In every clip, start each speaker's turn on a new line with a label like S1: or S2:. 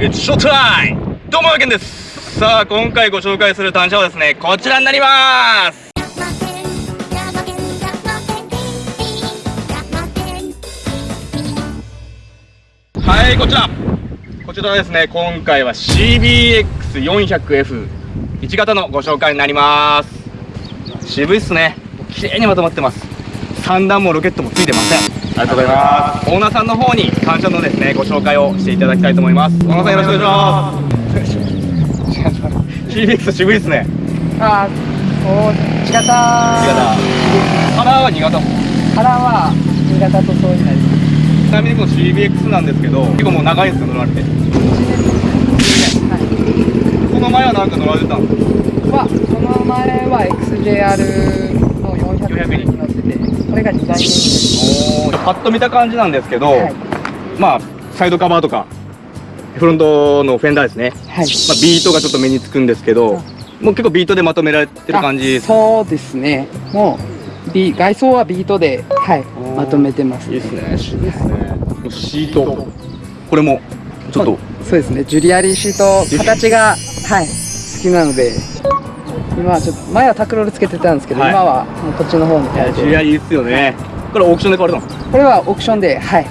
S1: It's showtime! どうも、やけんです。さあ、今回ご紹介する単車はですね、こちらになります。はい、こちら。こちらですね、今回は CBX400F 1型のご紹介になります。渋いっすね。綺麗にまとまってます。三段もロケットもついてません。ありがとうございます。オーナーさんの方に感謝のですねご紹介をしていただきたいと思います。オーナーさんよろしくお願いします。CBX 渋いっすね
S2: あー、そう、1型。
S1: 1型カラーは2型
S2: カラーは2型とそうになります。
S1: ちなみにこの CBX なんですけど結構もう長いんですよ乗られて。
S2: は
S1: この前はなんか乗られてたんですか？
S2: い。は、その前は XJR の400に乗ってて、これが2代目です。
S1: おーパッと見た感じなんですけど、
S2: はい。
S1: まあサイドカバーとかフロントのフェンダーですね、
S2: はい。
S1: まあ、ビートがちょっと目につくんですけど、もう結構ビートでまとめられてる感じ
S2: そうですね。もう、ビ外装はビートで、はい、まとめてます、
S1: いいですね渋いシートこれもちょっと
S2: そうですね。ジュリアリーシート、形が、はい、好きなので、今はちょっと、前はタクロールつけてたんですけど、
S1: はい。
S2: 今はもうこっちの方に変えて
S1: ジュリアリいいっすよね。これオークションで買われたの？
S2: これはオークションで、はい。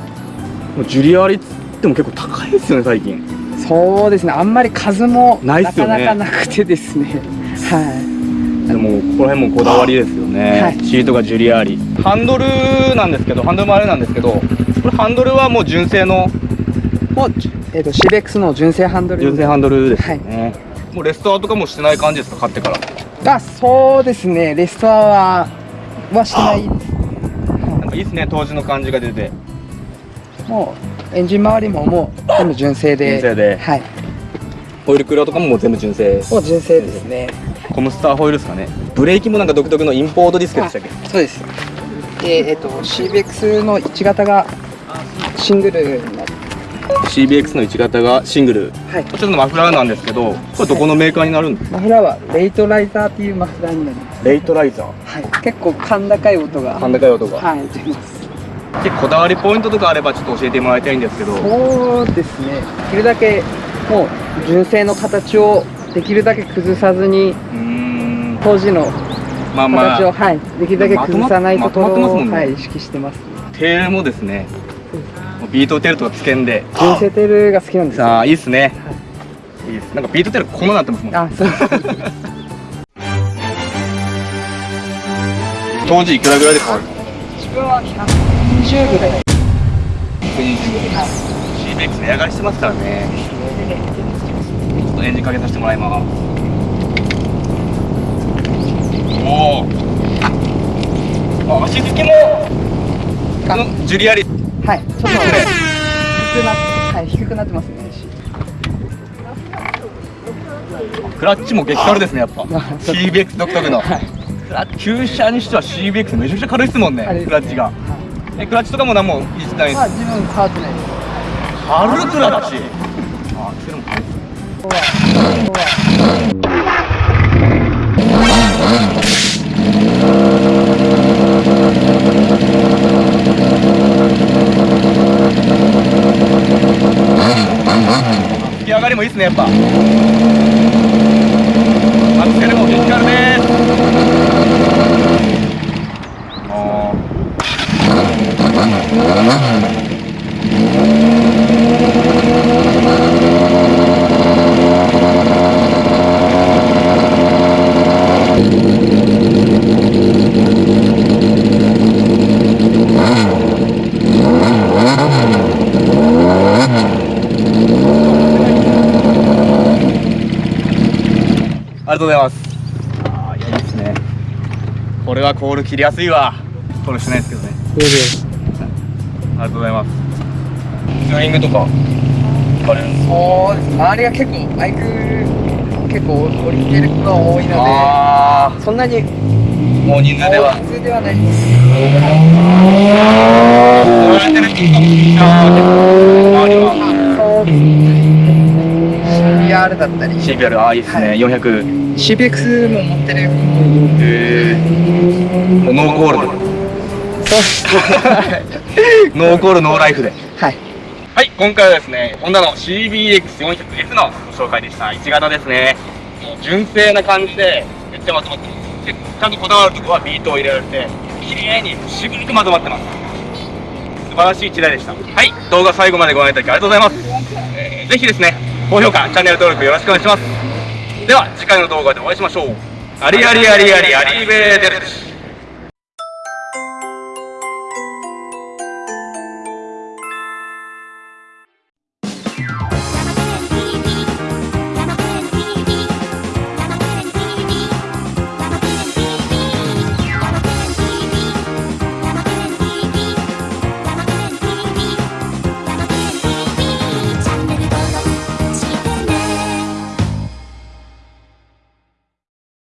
S1: もうジュリアリっつっても結構高いですよね最近。
S2: そうですね。あんまり数も
S1: な
S2: かなかなくてですね。は
S1: でもここら辺もこだわりですよね、
S2: はい。
S1: シートがジュリアリハンドルなんですけどハンドルもあれなんですけどこれハンドルはもう純正の
S2: い。もう、えっ、と、CBX の純正ハンドル。
S1: 純正ハンドルですよね、もうレストアとかもしてない感じですか買ってから
S2: あ、そうですね。レストアは、はしてない。
S1: なんかいいですね当時の感じが出て
S2: もう、エンジン周りももう、全部純正で。
S1: 純正で
S2: はい。
S1: オイルクロとかももう全部純正
S2: もう純正ですね。
S1: コムスターホイールですかねブレーキもなんか独特のインポートディスクでしたっけ？
S2: そうです。で、えっ、と、CBX の1型がシングルになって、
S1: CBX の1型がシングル
S2: はい。
S1: こちらのマフラーなんですけどこれどこのメーカーになるんですか？
S2: マフラーはレイトライザーっていうマフラーになります。
S1: レイトライザー
S2: はい。結構甲高い音が。
S1: 甲高い音が
S2: はい、出ます。
S1: でこだわりポイントとかあればちょっと教えてもらいたいんですけど
S2: そうですね。できるだけもう純正の形をできるだけ崩さずに
S1: うーん
S2: 当時の
S1: まあま
S2: 形を、
S1: あ
S2: はいできるだけ崩さないところを、
S1: まとままね
S2: はい意識してます。
S1: テールもですねビートテールとかつけんで。
S2: 純正テールが好きなんですよ。
S1: さあいいっすね。い。いです。なんかビートテールこんななってますもん。
S2: あ、そう。
S1: 当時いくらぐらいで買われた？
S2: 自分は120ぐらい。
S1: CBX 値上がりしてますからね。ちょっとエンジンかけさせてもらいます。おおあ足付きも。ジュリアリ
S2: はい。ちょっと低くなって、はい低くなってますね。
S1: クラッチも激軽ですねやっぱ。CBX 独特の。
S2: はい。
S1: 旧車にしては CBX めちゃくちゃ軽いですもんねクラッチが。えクラッチとかも何もいじってないです
S2: まあ自分変わってないです。
S1: 軽クラッチあアクセルも。軽い。
S2: ここはここは
S1: 吹き上がりもいいですねやっぱアクセルも激軽ですあーありがとうございます。あーいやいいですね。これはコール切りやすいわ。コールしないですけどねありがとうございます。ツーリングとか。行かれるんですか
S2: そうです周りが結構バイク結構降りてる子が多いの
S1: あ
S2: でそんなに
S1: あもう人数では。
S2: 普通ではないです。
S1: 乗られてる人が周りは。
S2: そうですね。CBR だったり。
S1: CBR ああいいですね、
S2: はい。
S1: 400
S2: CBX も持ってる
S1: へえもうノーコールで
S2: そう
S1: ノーコールノーライフで
S2: はい
S1: はい、今回はですね、ホンダの CBX400S のご紹介でした。1型ですね。もう純正な感じで、めっちゃまとまってます。でちゃんとこだわるところはビートを入れられて、綺麗に渋くまとまってます。素晴らしい1台でした。はい、動画最後までご覧いただきありがとうございます。えーぜひですね、高評価、チャンネル登録よろしくお願いします。では、次回の動画でお会いしましょう。ありありありありありーベーデルチ